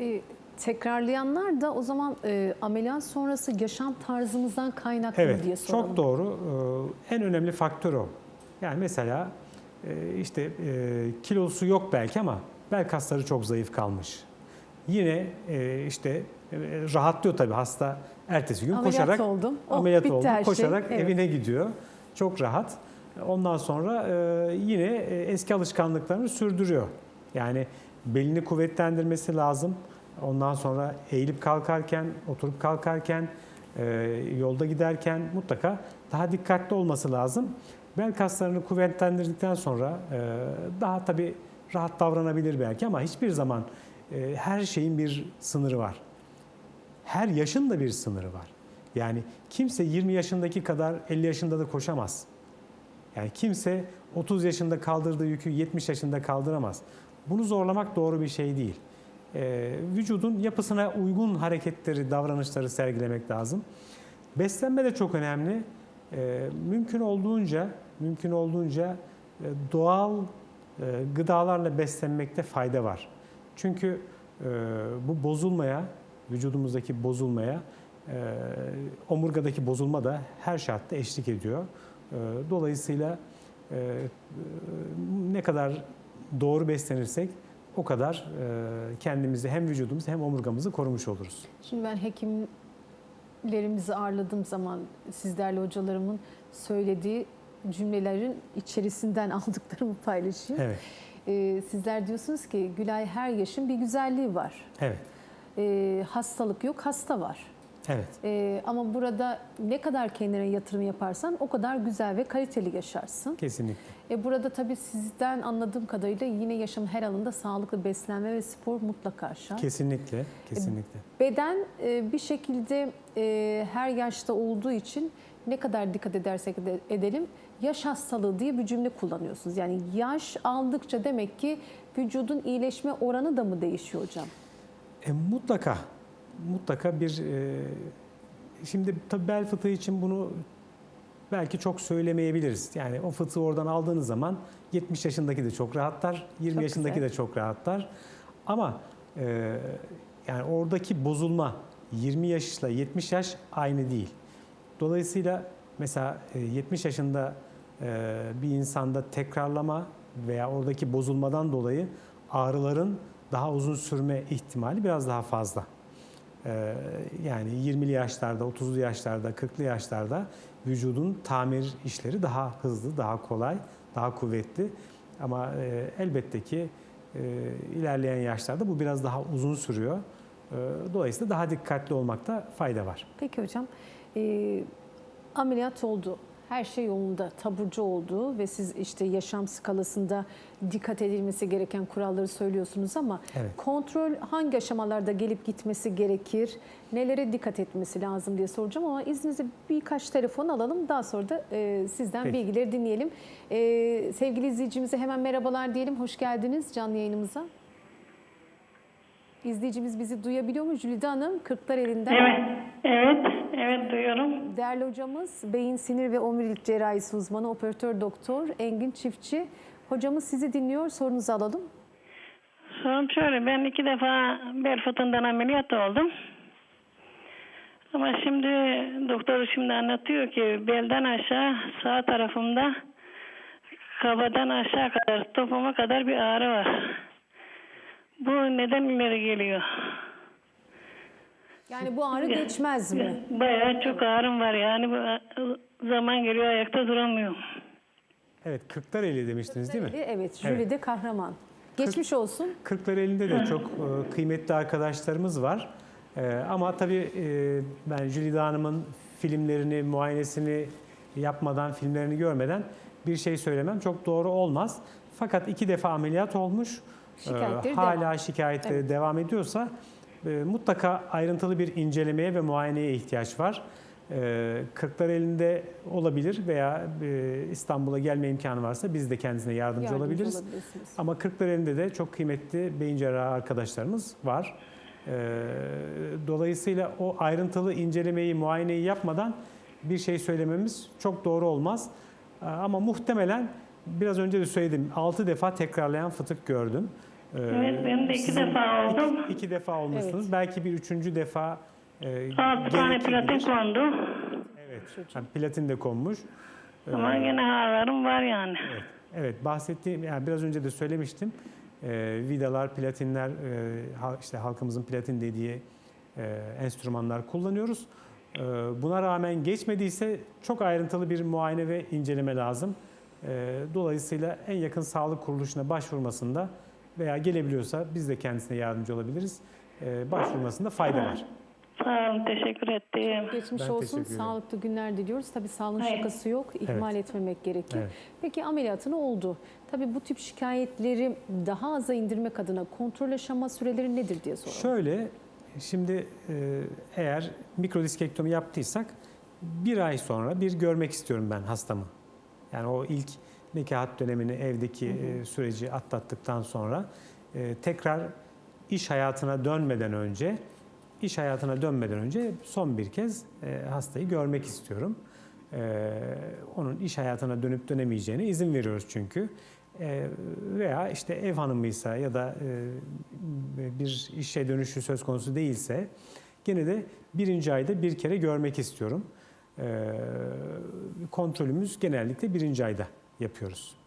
E, tekrarlayanlar da o zaman e, ameliyat sonrası yaşam tarzımızdan kaynaklı Evet, diye soralım. çok doğru. Ee, En önemli faktör o. Yani mesela e, işte e, kilosu yok belki ama bel kasları çok zayıf kalmış. Yine e, işte rahatlıyor tabii hasta ertesi gün Ameliyat koşarak oldum. Oh, ameliyat oldu. şey. Koşarak Evet. evine gidiyor. Çok rahat. Ondan sonra e, yine eski alışkanlıklarını sürdürüyor. Yani belini kuvvetlendirmesi lazım. Ondan sonra eğilip kalkarken, oturup kalkarken, e, yolda giderken mutlaka daha dikkatli olması lazım. Bel kaslarını kuvvetlendirdikten sonra e, daha tabii rahat davranabilir belki ama hiçbir zaman e, her şeyin bir sınırı var. Her yaşın da bir sınırı var. Yani kimse 20 yaşındaki kadar 50 yaşında da koşamaz. Yani kimse 30 yaşında kaldırdığı yükü 70 yaşında kaldıramaz. Bunu zorlamak doğru bir şey değil. Ee, vücudun yapısına uygun hareketleri, davranışları sergilemek lazım. Beslenme de çok önemli. Ee, mümkün olduğunca, mümkün olduğunca e, doğal e, gıdalarla beslenmekte fayda var. Çünkü e, bu bozulmaya, vücudumuzdaki bozulmaya, e, omurgadaki bozulma da her şartta eşlik ediyor. E, Dolayısıyla e, e, ne kadar doğru beslenirsek o kadar e, kendimizi hem vücudumuzu hem omurgamızı korumuş oluruz. Şimdi ben hekimlerimizi ağırladığım zaman sizlerle hocalarımın söylediği cümlelerin içerisinden aldıklarımı paylaşayım. Evet, E, sizler diyorsunuz ki Gülay her yaşın bir güzelliği var. evet, E, hastalık yok, hasta var. Evet. E, ama burada ne kadar kendine yatırım yaparsan o kadar güzel ve kaliteli yaşarsın. Kesinlikle. E, burada tabii sizden anladığım kadarıyla yine yaşamın her alanında sağlıklı beslenme ve spor mutlaka şart. Kesinlikle, kesinlikle. Beden e, bir şekilde e, her yaşta olduğu için ne kadar dikkat edersek de edelim yaş hastalığı diye bir cümle kullanıyorsunuz. Yani yaş aldıkça demek ki vücudun iyileşme oranı da mı değişiyor hocam? E, mutlaka, mutlaka bir... e, şimdi tabii bel fıtığı için bunu belki çok söylemeyebiliriz. Yani o fıtığı oradan aldığınız zaman 70 yaşındaki de çok rahatlar, 20 Çok yaşındaki güzel. de çok rahatlar. Ama e, yani oradaki bozulma 20 yaşla 70 yaş aynı değil. Dolayısıyla mesela e, 70 yaşında e, bir insanda tekrarlama veya oradaki bozulmadan dolayı ağrıların daha uzun sürme ihtimali biraz daha fazla. Ee, Yani 20'li yaşlarda, 30'lu yaşlarda, 40'lı yaşlarda vücudun tamir işleri daha hızlı, daha kolay, daha kuvvetli. Ama e, elbette ki e, ilerleyen yaşlarda bu biraz daha uzun sürüyor. E, Dolayısıyla daha dikkatli olmakta fayda var. Peki hocam e, ameliyat oldu. Her şey yolunda, taburcu oldu ve siz işte yaşam skalasında dikkat edilmesi gereken kuralları söylüyorsunuz ama Evet. kontrol hangi aşamalarda gelip gitmesi gerekir, nelere dikkat etmesi lazım diye soracağım ama izninizle birkaç telefon alalım. Daha sonra da e, sizden Peki. bilgileri dinleyelim. E, sevgili izleyicimize hemen merhabalar diyelim. Hoş geldiniz canlı yayınımıza. İzleyicimiz bizi duyabiliyor mu? Jülide Hanım, Kırklar elinden. Evet, evet, evet duyuyorum. Değerli hocamız beyin sinir ve omurilik cerrahisi uzmanı operatör doktor Engin Çiftçi. Hocamız sizi dinliyor. Sorunuzu alalım. Sorum şöyle, ben iki defa bel fıtığından ameliyat oldum. Ama şimdi doktor şimdi anlatıyor ki belden aşağı sağ tarafımda kafadan aşağı kadar topuma kadar bir ağrı var. Bu neden ileri geliyor? Yani bu ağrı geçmez mi? Bayağı çok ağrım var yani bu zaman geliyor ayakta duramıyorum. Evet, Kırklareli demiştiniz değil mi? Evet, Jülide Kahraman. Geçmiş olsun. Kırklareli'nde de çok e, kıymetli arkadaşlarımız var. E, Ama tabii e, ben Jülide Hanım'ın filmlerini, muayenesini yapmadan, filmlerini görmeden bir şey söylemem çok doğru olmaz. Fakat iki defa ameliyat olmuş. E, Şikayetleri Hala devam. şikayetleri devam ediyorsa e, mutlaka ayrıntılı bir incelemeye ve muayeneye ihtiyaç var. E, Kırklareli'nde olabilir veya e, İstanbul'a gelme imkanı varsa biz de kendisine yardımcı, Yardımcı olabiliriz. Ama Kırklareli'nde de çok kıymetli beyin cerrahı arkadaşlarımız var. Ee, Dolayısıyla o ayrıntılı incelemeyi, muayeneyi yapmadan bir şey söylememiz çok doğru olmaz. Ee, Ama muhtemelen biraz önce de söyledim 6 defa tekrarlayan fıtık gördüm. Ee, Evet, benim de iki defa iki- oldu. iki defa olmuşsunuz. Belki bir üçüncü defa e, Altı tane gerekebilir. platin kondu. Evet. Yani platin de konmuş. Ama yine ağrılarım var yani. Evet, evet bahsettiğim yani biraz önce de söylemiştim. Ee, vidalar, platinler, e, ha- işte halkımızın platin dediği e, enstrümanlar kullanıyoruz. Ee, buna rağmen geçmediyse çok ayrıntılı bir muayene ve inceleme lazım. Ee, dolayısıyla en yakın sağlık kuruluşuna başvurmasında veya gelebiliyorsa biz de kendisine yardımcı olabiliriz. Ee, başvurmasında fayda var. Sağ olun, teşekkür ettim. Geçmiş Ben olsun. Sağlıklı günler diliyoruz. Tabii sağlığın Evet. şakası yok. İhmal etmemek gerekir. Evet. Peki ameliyatını oldu. Tabii bu tip şikayetleri daha aza indirmek adına kontrol aşama süreleri nedir diye soralım. Şöyle, şimdi e, eğer mikrodiskektomi yaptıysak bir ay sonra bir görmek istiyorum ben hastamı. Yani o ilk nekahat dönemini evdeki e, süreci atlattıktan sonra e, tekrar iş hayatına dönmeden önce iş hayatına dönmeden önce son bir kez e, hastayı görmek istiyorum. Onun iş hayatına dönüp dönemeyeceğine izin veriyoruz çünkü. Veya işte ev hanımıysa ya da bir işe dönüşü söz konusu değilse gene de birinci ayda bir kere görmek istiyorum. Kontrolümüz genellikle birinci ayda yapıyoruz.